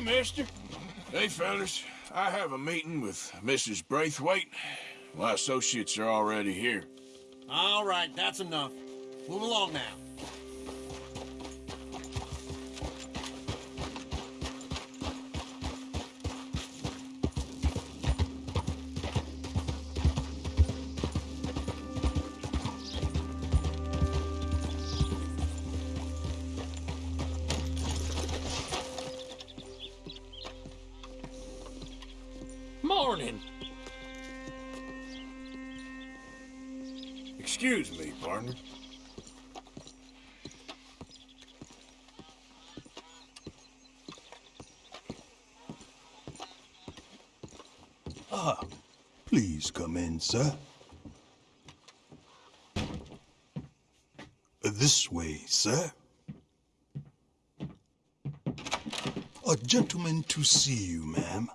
mister? Hey, fellas. I have a meeting with Mrs. Braithwaite. My associates are already here. All right, that's enough. Move along now. Ah, please come in, sir. This way, sir. A gentleman to see you, ma'am.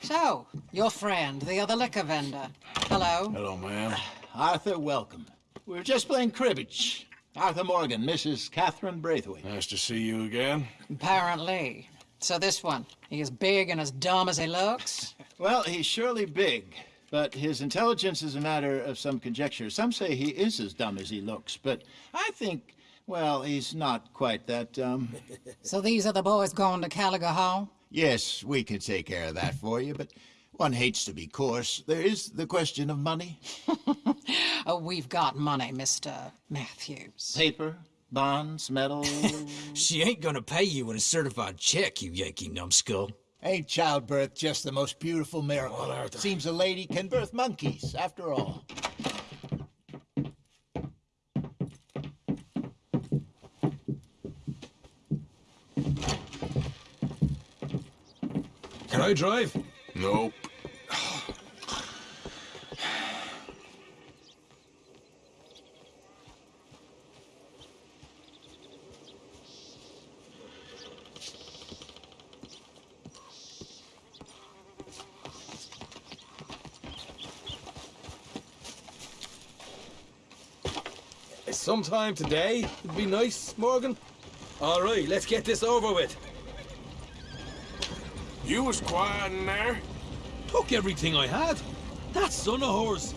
So, your friend, the other liquor vendor. Hello. Hello, ma'am. Arthur, welcome. We were just playing cribbage. Arthur Morgan, Mrs. Catherine Braithwaite. Nice to see you again. Apparently. So this one, he is big and as dumb as he looks? Well, he's surely big, but his intelligence is a matter of some conjecture. Some say he is as dumb as he looks, but I think, well, he's not quite that dumb. So these are the boys going to Caliga Hall? yes, we can take care of that for you, but one hates to be coarse. There is the question of money. Oh, we've got money, Mr. Matthews. Paper, bonds, metal. She ain't gonna pay you in a certified check, you Yankee numbskull. Ain't childbirth just the most beautiful miracle? on earth? Seems a lady can birth monkeys, after all. Can I drive? Nope. Sometime today would be nice, Morgan. All right, let's get this over with. You was quiet in there? Took everything I had. That son of hers.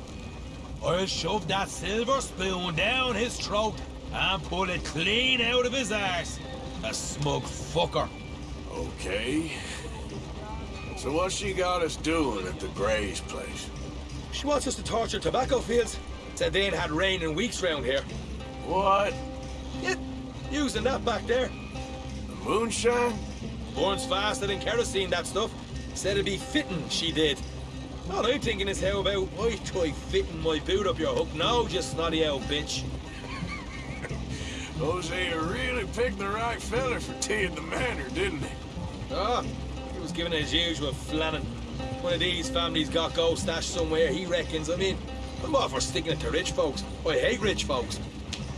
I'll shove that silver spoon down his throat and pull it clean out of his arse. A smug fucker. Okay. So what she got us doing at the Gray's place? She wants us to torture tobacco fields. Said they ain't had rain in weeks round here. What? Yeah, using that back there. The moonshine? Burns faster than kerosene, that stuff. Said it'd be fitting, she did. All I'm thinking is how about I try fitting my boot up your hook now, just snotty old bitch. Hosea you really picked the right fella for tea at the manor, didn't he? Ah, he was given his usual flannin. One of these families got gold stashed somewhere, he reckons. I mean, I'm all for sticking it to rich folks. I hate rich folks.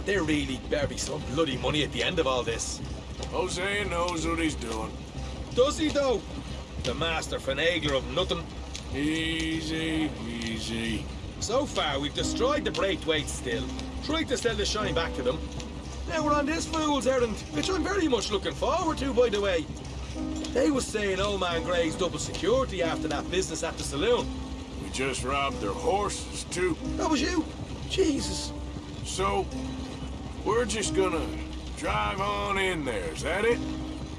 There really better be some bloody money at the end of all this. Hosea knows what he's doing. Does he, though? The master finagler of nothing. Easy, easy. So far, we've destroyed the Braithwaite still. Tried to sell the shine back to them. Now we're on this fool's errand, which I'm very much looking forward to, by the way. They was saying old man Gray's double security after that business at the saloon. We just robbed their horses, too. That was you? Jesus. So, we're just gonna drive on in there, is that it?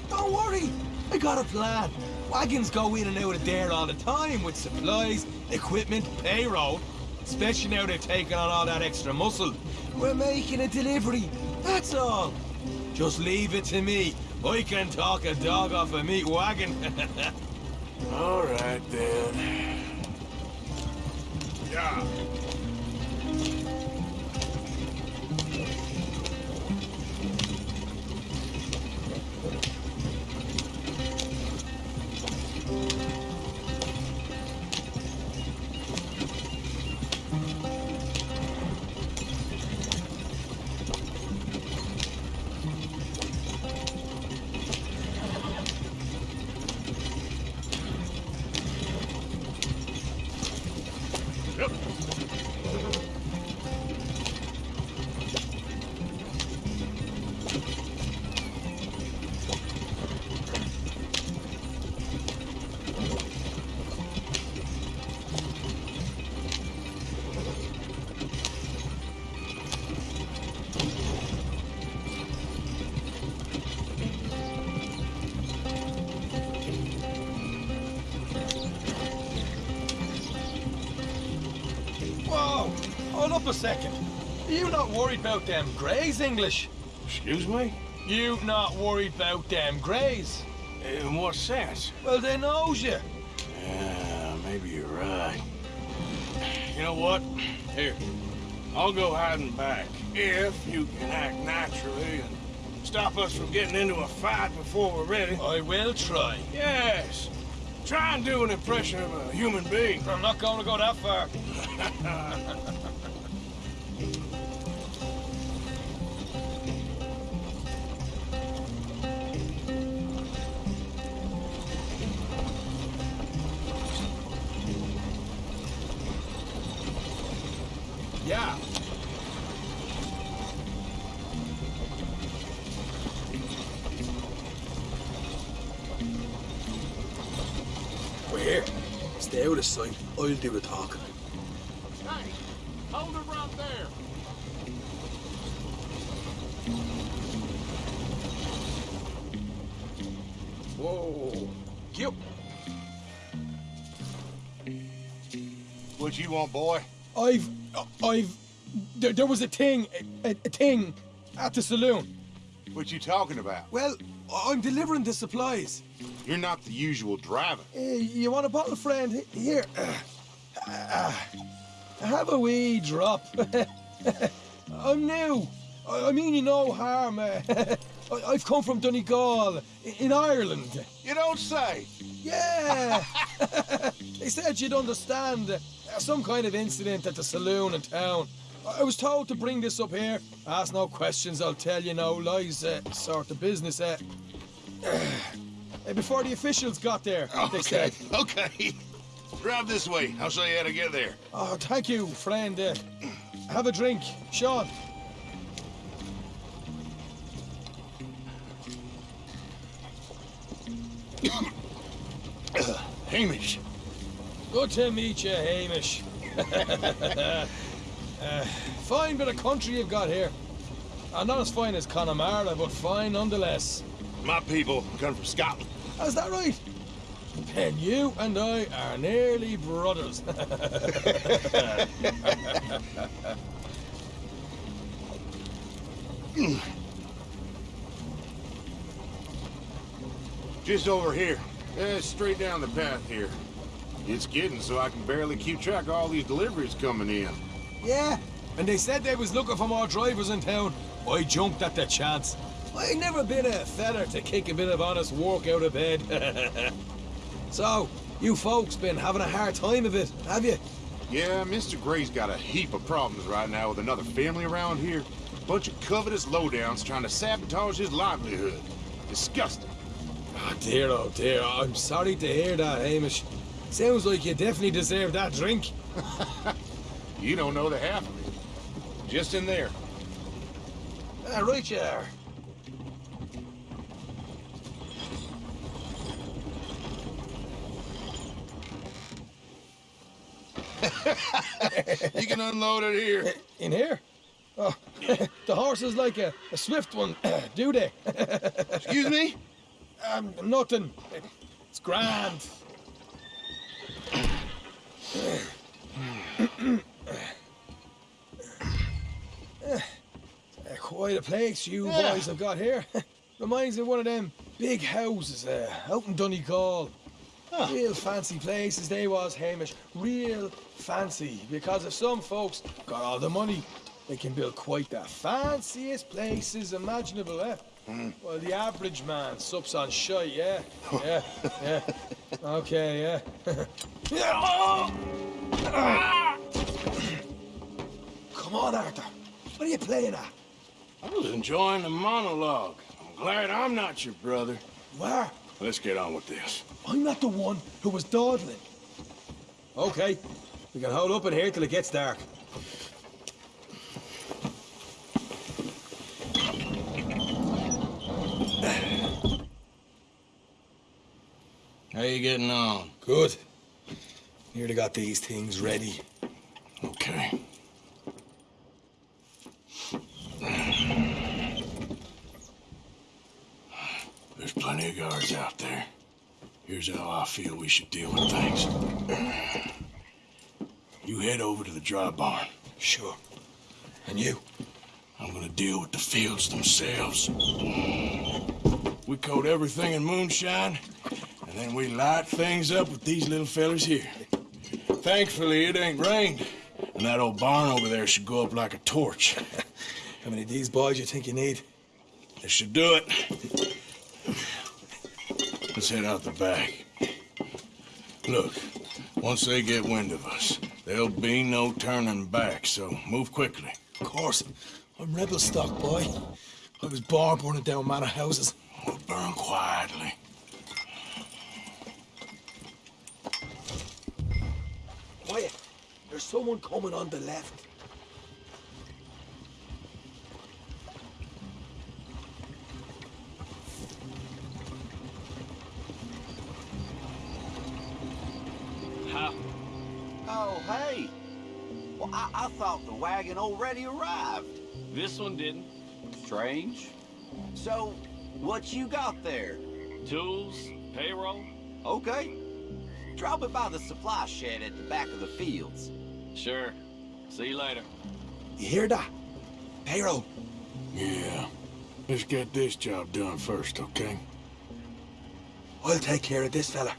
Don't worry. I got a plan. Wagons go in and out of there all the time with supplies, equipment, payroll. Especially now they're taking on all that extra muscle. We're making a delivery. That's all. Just leave it to me. I can talk a dog off a meat wagon. All right, then. Yeah. Hold up a second. Are you not worried about them Grays, English? Excuse me? You not worried about them Grays? In what sense? Well, they knows you. Yeah, maybe you're right. You know what? Here, I'll go hiding back. If you can act naturally and stop us from getting into a fight before we're ready. I will try. Yes. Try and do an impression of a human being. I'm not going to go that far. Stay out. I'll do the talking. Hey, hold it right there. Whoa. Yep. What you want, boy? I've, I've, there, there was a thing, a, a thing at the saloon. What you talking about? Well, I'm delivering the supplies. You're not the usual driver. Uh, you want a bottle, friend? Here. Uh, have a wee drop. I'm new. I, I mean you no harm. uh, I, I've come from Donegal, in Ireland. You don't say. Yeah. they said you'd understand. uh, Some kind of incident at the saloon in town. I I was told to bring this up here. Ask no questions, I'll tell you no lies. Uh, sort of business. Uh, before the officials got there, they Okay, said. okay. Drive this way. I'll show you how to get there. Oh, thank you, friend. Uh, have a drink, Sean. Hamish. Good to meet you, Hamish. uh, fine bit of country you've got here. Uh, not as fine as Connemara, but fine nonetheless. My people come from Scotland. Is that right? Then you and I are nearly brothers. Just over here. Eh, straight down the path here. It's getting so I can barely keep track of all these deliveries coming in. yeah, and they said they was looking for more drivers in town. I jumped at the chance. I never been a feather to kick a bit of honest work out of bed. so, you folks been having a hard time of it, have you? Yeah, Mr. Gray's got a heap of problems right now with another family around here. A Bunch of covetous lowdowns trying to sabotage his livelihood. Disgusting. Oh dear, oh dear. I'm sorry to hear that, Hamish. Sounds like you definitely deserve that drink. You don't know the half of it. Just in there. Ah, right you are. You can unload it here. In here? Oh, the horse is like a, a swift one, do they? Excuse me? um, nothing. It's grand. Uh, Quite a place you boys have got here. Reminds me of one of them big houses uh, out in Donegal. Real fancy places they was, Hamish. Real fancy. Because if some folks got all the money, they can build quite the fanciest places imaginable, eh? Well, the average man sups on shite, yeah? Yeah, yeah. Okay, yeah. Come on, Arthur. What are you playing at? I was enjoying the monologue. I'm glad I'm not your brother. Where? Let's get on with this. I'm not the one who was dawdling. Okay. We can hold up in here till it gets dark. How you getting on? Good. Nearly got these things ready. Okay. There's plenty of guards out there. Here's how I feel we should deal with things. You head over to the dry barn. Sure. And you? I'm gonna deal with the fields themselves. We coat everything in moonshine, and then we light things up with these little fellers here. Thankfully, it ain't rained, and that old barn over there should go up like a torch. How many of these boys you think you need? This should do it. Let's head out the back. Look, once they get wind of us, there'll be no turning back, so move quickly. Of course. I'm rebel stock, boy. I was born burning down manor houses. We'll burn quietly. Quiet. There's someone coming on the left. Oh, hey. Well, I, I thought the wagon already arrived. This one didn't. Strange. So, what you got there? Tools, payroll. Okay. Drop it by the supply shed at the back of the fields. Sure. See you later. You hear that? Payroll. Yeah. Let's get this job done first, okay? I'll take care of this fella.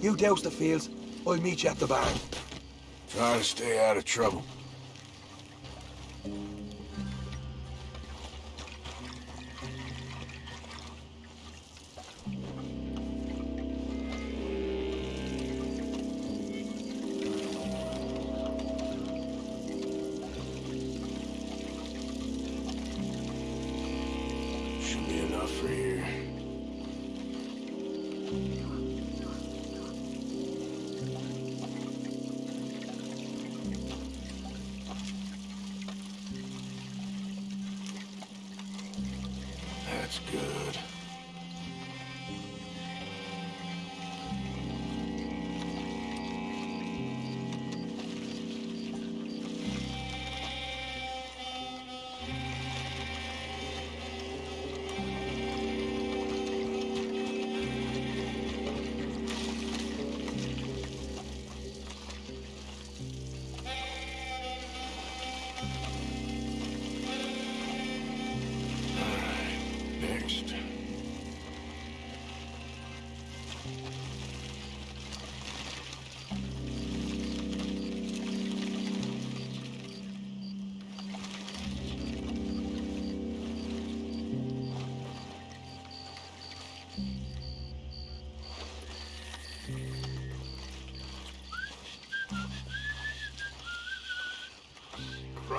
You douse the fields. I'll meet you at the barn. Try to stay out of trouble.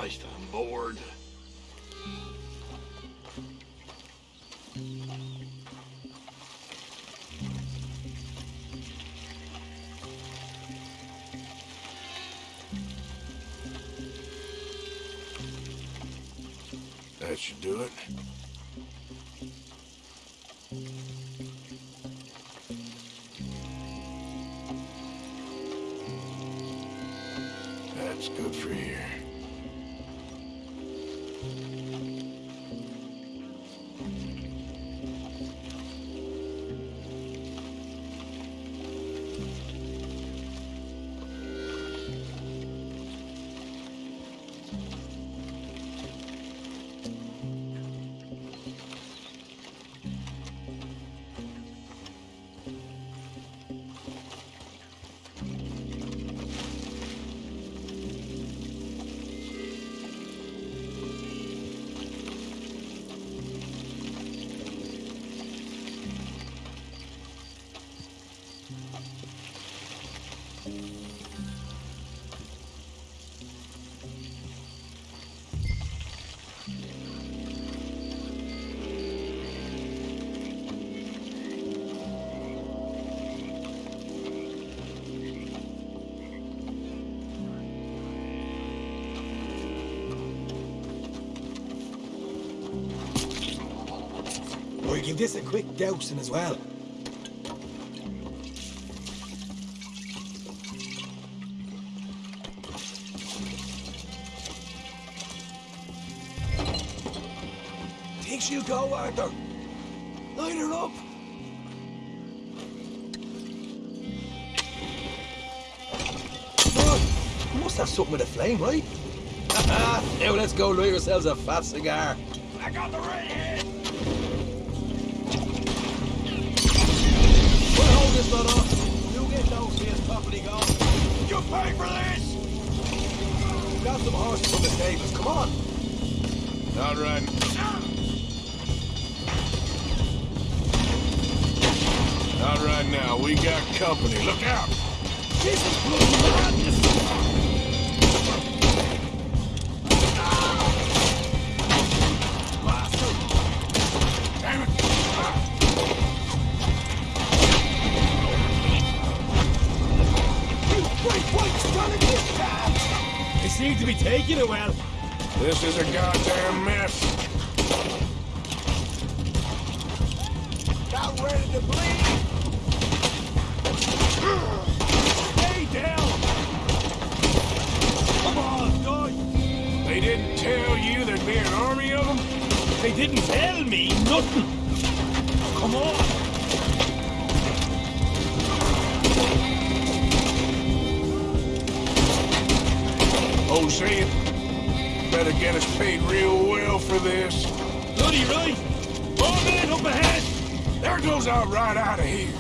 Christ, I'm bored. That should do it. That's good for here. Thank you. Or give this a quick dousing as well. Think she'll go, Arthur? Light her up. You must have something with a flame, right? now let's go light ourselves a fat cigar. I got the right hand. We'll hold this lot off. You get those here properly going. You pay for this? Got some horses on the stables. Come on. Not. Not right now. We got company. Look out! Great white this seem to be taking it well. This is a goddamn Better get us paid real well for this. Bloody right. One minute up ahead. There goes our right out of here.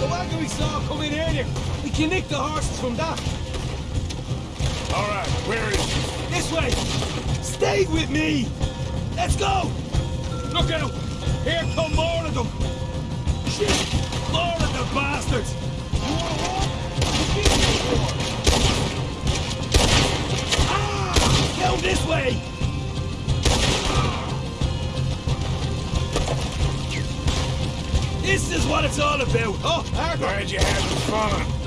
The wagon we saw coming earlier. We can nick the horses from that. All right, where is it? This way. Stay with me. Let's go. Look out. Here come more of them. Shit. More of the bastards. Ah! Down this way. This is what it's all about. Oh. Glad you had some fun.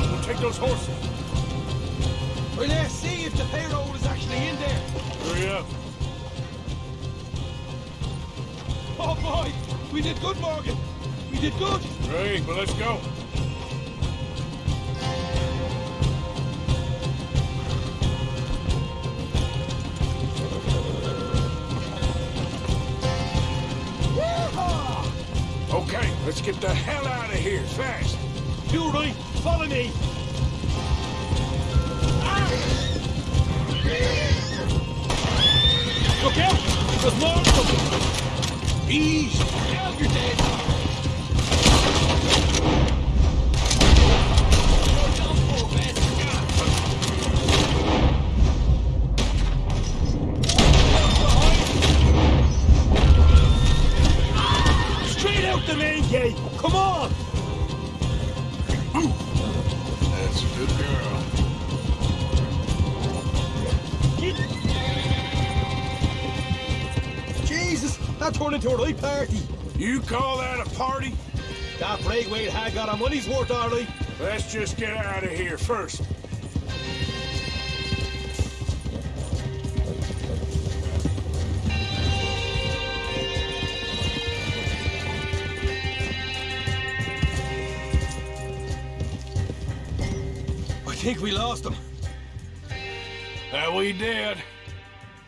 We'll take those horses. Well, let's see if the payroll is actually in there. Hurry up. Oh boy, we did good, Morgan. We did good. Great, well, let's go. Okay, let's get the hell out of here, fast. You right. Follow me. Look out! There's more of them. Ease. Now you're dead. That turned into a right party. You call that a party? That Braithwaite had got our money's worth, right. Let's just get out of here first. I think we lost him. That uh, we did.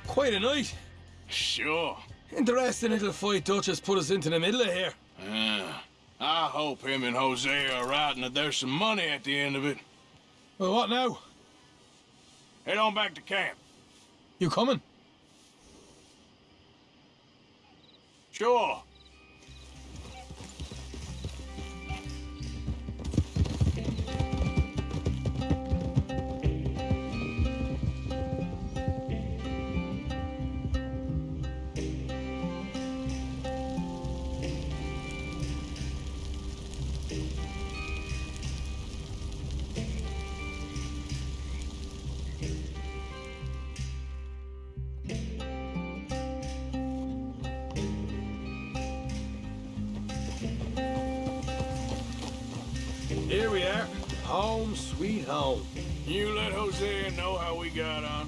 Quite a night. Sure. Interesting little fight Duchess put us into the middle of here. Yeah. I hope him and Hosea are right and that there's some money at the end of it. Well, what now? Head on back to camp. You coming? Sure. Sweet home. You let Hosea know how we got on.